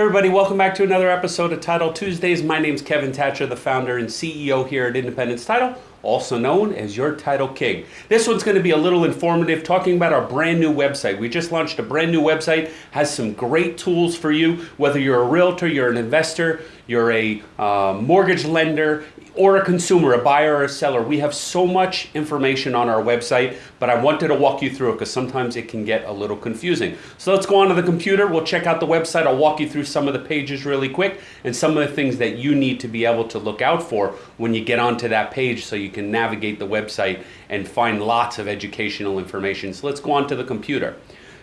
everybody, welcome back to another episode of Title Tuesdays. My name's Kevin Thatcher, the founder and CEO here at Independence Title, also known as your Title King. This one's going to be a little informative, talking about our brand new website. We just launched a brand new website, has some great tools for you, whether you're a realtor, you're an investor, you're a uh, mortgage lender, or a consumer, a buyer or a seller. We have so much information on our website, but I wanted to walk you through it because sometimes it can get a little confusing. So let's go onto the computer. We'll check out the website. I'll walk you through some of the pages really quick and some of the things that you need to be able to look out for when you get onto that page so you can navigate the website and find lots of educational information. So let's go onto the computer.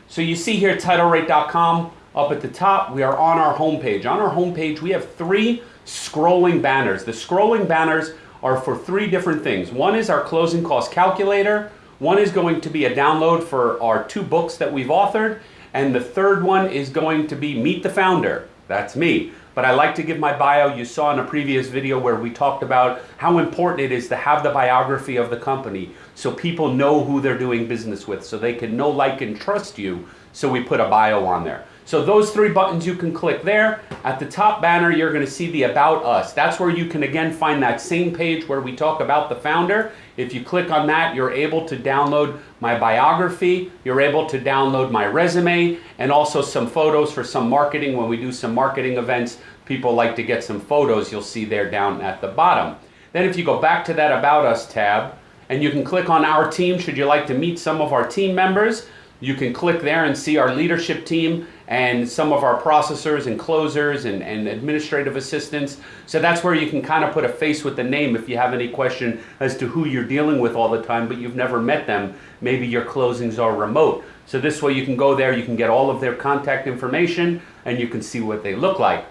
So you see here TitleRate.com up at the top. We are on our homepage. On our homepage, we have three scrolling banners. The scrolling banners are for three different things. One is our closing cost calculator. One is going to be a download for our two books that we've authored. And the third one is going to be Meet the Founder. That's me. But I like to give my bio. You saw in a previous video where we talked about how important it is to have the biography of the company so people know who they're doing business with, so they can know, like, and trust you. So we put a bio on there. So those three buttons you can click there. At the top banner, you're gonna see the About Us. That's where you can again find that same page where we talk about the founder. If you click on that, you're able to download my biography, you're able to download my resume, and also some photos for some marketing. When we do some marketing events, people like to get some photos you'll see there down at the bottom. Then if you go back to that About Us tab, and you can click on our team should you like to meet some of our team members, you can click there and see our leadership team and some of our processors and closers and, and administrative assistants. So that's where you can kind of put a face with the name if you have any question as to who you're dealing with all the time, but you've never met them. Maybe your closings are remote. So this way you can go there, you can get all of their contact information, and you can see what they look like.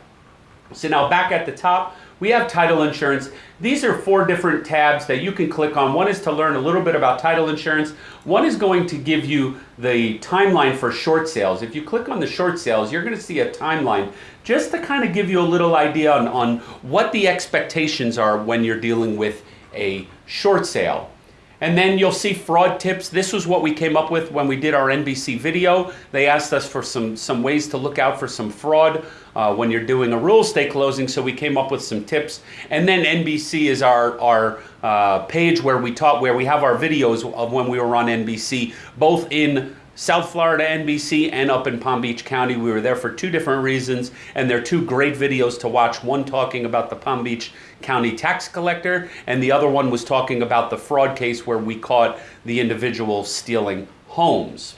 So now back at the top, we have title insurance. These are four different tabs that you can click on. One is to learn a little bit about title insurance. One is going to give you the timeline for short sales. If you click on the short sales, you're going to see a timeline just to kind of give you a little idea on, on what the expectations are when you're dealing with a short sale. And then you'll see fraud tips. This was what we came up with when we did our NBC video. They asked us for some, some ways to look out for some fraud uh, when you're doing a real estate closing. So we came up with some tips. And then NBC is our, our uh, page where we taught, where we have our videos of when we were on NBC, both in South Florida NBC and up in Palm Beach County. We were there for two different reasons, and they're two great videos to watch. One talking about the Palm Beach County tax collector, and the other one was talking about the fraud case where we caught the individual stealing homes.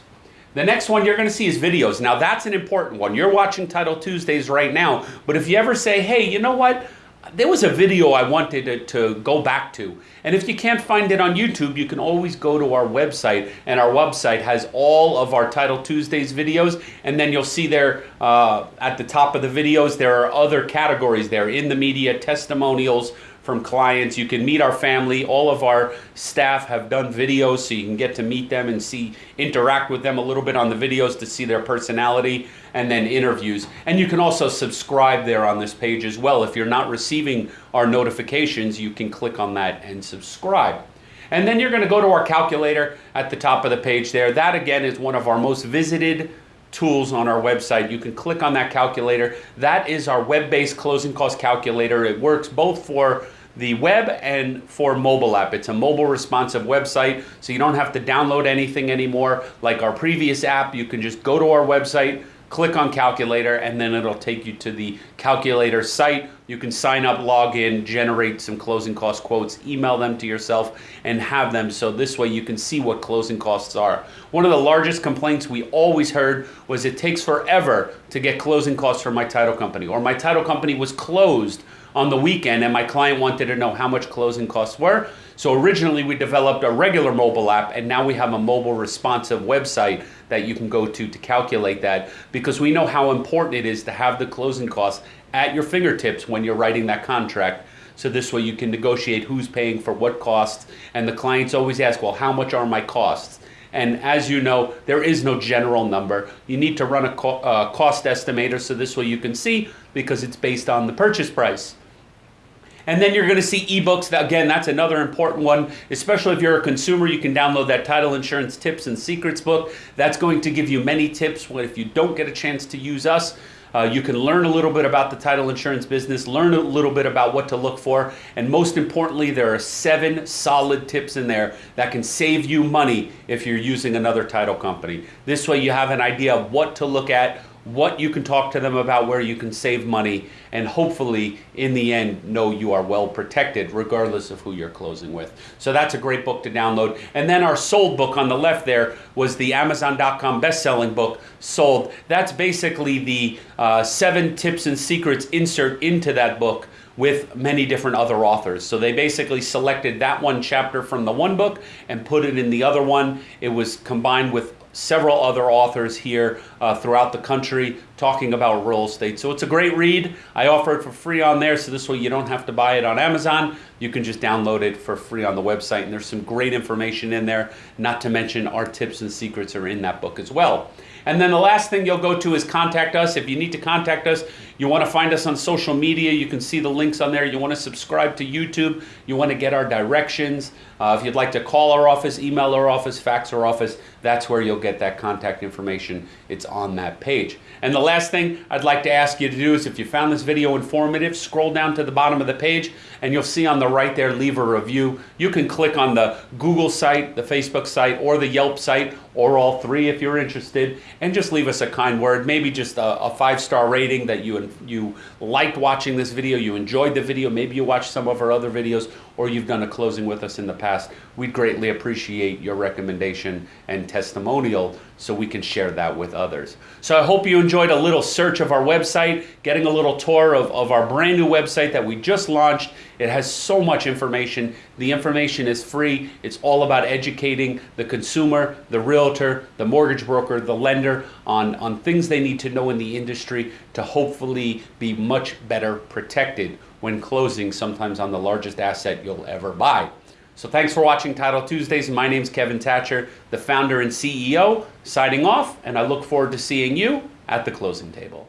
The next one you're going to see is videos. Now, that's an important one. You're watching Title Tuesdays right now, but if you ever say, hey, you know what? There was a video I wanted to, to, go back to. And if you can't find it on YouTube, you can always go to our website. And our website has all of our Title Tuesdays videos. And then you'll see there uh, at the top of the videos, there are other categories there in the media, testimonials, from clients. You can meet our family. All of our staff have done videos so you can get to meet them and see, interact with them a little bit on the videos to see their personality and then interviews. And you can also subscribe there on this page as well. If you're not receiving our notifications, you can click on that and subscribe. And then you're going to go to our calculator at the top of the page there. That again is one of our most visited tools on our website. You can click on that calculator. That is our web-based closing cost calculator. It works both for the web and for mobile app. It's a mobile responsive website, so you don't have to download anything anymore. Like our previous app, you can just go to our website, click on calculator, and then it'll take you to the calculator site. You can sign up, log in, generate some closing cost quotes, email them to yourself, and have them so this way you can see what closing costs are. One of the largest complaints we always heard was it takes forever to get closing costs from my title company, or my title company was closed on the weekend and my client wanted to know how much closing costs were. So originally we developed a regular mobile app and now we have a mobile responsive website that you can go to to calculate that because we know how important it is to have the closing costs at your fingertips when you're writing that contract. So this way you can negotiate who's paying for what costs and the clients always ask, well, how much are my costs? And as you know, there is no general number. You need to run a co uh, cost estimator so this way you can see because it's based on the purchase price. And then you're going to see ebooks. Again, that's another important one, especially if you're a consumer. You can download that title insurance tips and secrets book. That's going to give you many tips if you don't get a chance to use us. Uh, you can learn a little bit about the title insurance business, learn a little bit about what to look for, and most importantly, there are seven solid tips in there that can save you money if you're using another title company. This way, you have an idea of what to look at, what you can talk to them about where you can save money and hopefully in the end know you are well protected regardless of who you're closing with so that's a great book to download and then our sold book on the left there was the amazon.com best-selling book sold that's basically the uh, seven tips and secrets insert into that book with many different other authors. So they basically selected that one chapter from the one book and put it in the other one. It was combined with several other authors here uh, throughout the country talking about real estate. So it's a great read. I offer it for free on there, so this way you don't have to buy it on Amazon. You can just download it for free on the website, and there's some great information in there. Not to mention our tips and secrets are in that book as well. And then the last thing you'll go to is contact us. If you need to contact us, you want to find us on social media, you can see the links on there. You want to subscribe to YouTube, you want to get our directions. Uh, if you'd like to call our office, email our office, fax our office, that's where you'll get that contact information. It's on that page. And the last thing I'd like to ask you to do is if you found this video informative, scroll down to the bottom of the page and you'll see on the right there, leave a review. You can click on the Google site, the Facebook site, or the Yelp site, or all three if you're interested, and just leave us a kind word, maybe just a, a five-star rating that you, you liked watching this video, you enjoyed the video, maybe you watched some of our other videos, or you've done a closing with us in the past. We'd greatly appreciate your recommendation and testimonial so we can share that with others. So I hope you enjoyed a little search of our website, getting a little tour of, of our brand new website that we just launched. It has so much information. The information is free. It's all about educating the consumer, the realtor, the mortgage broker, the lender on, on things they need to know in the industry to hopefully be much better protected when closing sometimes on the largest asset you'll ever buy. So thanks for watching Title Tuesdays. My name is Kevin Thatcher, the founder and CEO, signing off, and I look forward to seeing you at the closing table.